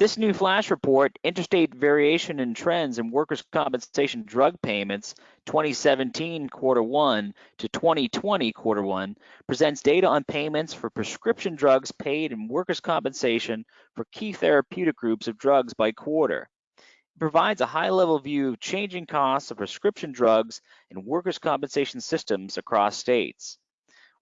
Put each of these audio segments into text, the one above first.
This new flash report, Interstate Variation in Trends in Workers' Compensation Drug Payments 2017 quarter one to 2020 quarter one, presents data on payments for prescription drugs paid in workers' compensation for key therapeutic groups of drugs by quarter. It provides a high-level view of changing costs of prescription drugs and workers' compensation systems across states.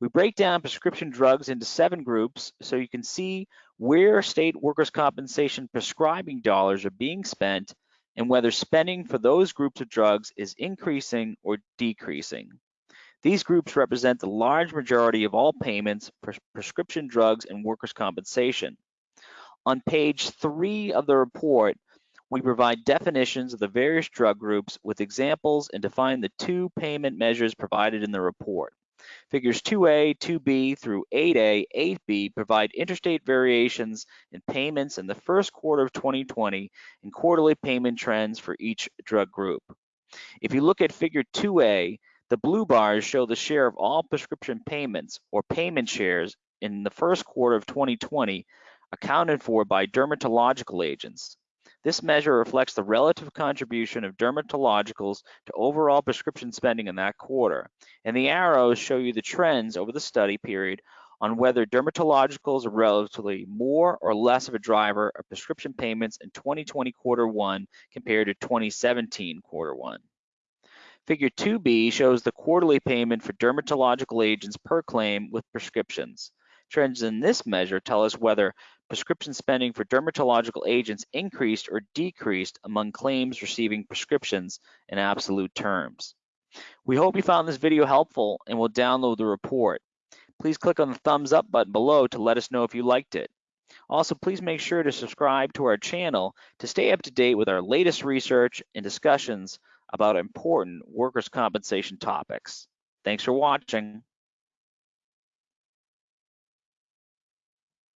We break down prescription drugs into seven groups so you can see where state workers' compensation prescribing dollars are being spent and whether spending for those groups of drugs is increasing or decreasing. These groups represent the large majority of all payments for prescription drugs and workers' compensation. On page three of the report, we provide definitions of the various drug groups with examples and define the two payment measures provided in the report. Figures 2A, 2B through 8A, 8B provide interstate variations in payments in the first quarter of 2020 and quarterly payment trends for each drug group. If you look at figure 2A, the blue bars show the share of all prescription payments or payment shares in the first quarter of 2020 accounted for by dermatological agents. This measure reflects the relative contribution of dermatologicals to overall prescription spending in that quarter, and the arrows show you the trends over the study period on whether dermatologicals are relatively more or less of a driver of prescription payments in 2020 quarter one compared to 2017 quarter one. Figure 2b shows the quarterly payment for dermatological agents per claim with prescriptions. Trends in this measure tell us whether prescription spending for dermatological agents increased or decreased among claims receiving prescriptions in absolute terms. We hope you found this video helpful and will download the report. Please click on the thumbs up button below to let us know if you liked it. Also, please make sure to subscribe to our channel to stay up to date with our latest research and discussions about important workers' compensation topics. Thanks for watching.